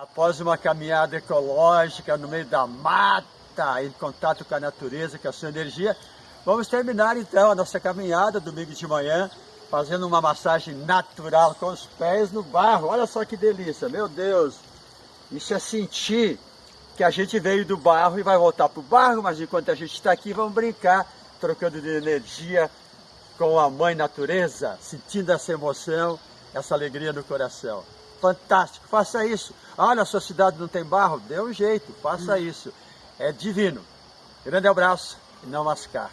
Após uma caminhada ecológica no meio da mata, em contato com a natureza, com a sua energia, vamos terminar então a nossa caminhada domingo de manhã, fazendo uma massagem natural com os pés no barro. Olha só que delícia, meu Deus! Isso é sentir que a gente veio do barro e vai voltar para o barro, mas enquanto a gente está aqui, vamos brincar, trocando de energia com a mãe natureza, sentindo essa emoção, essa alegria no coração. Fantástico, faça isso. Olha, a sua cidade não tem barro? Dê um jeito, faça hum. isso. É divino. Grande abraço e não mascar.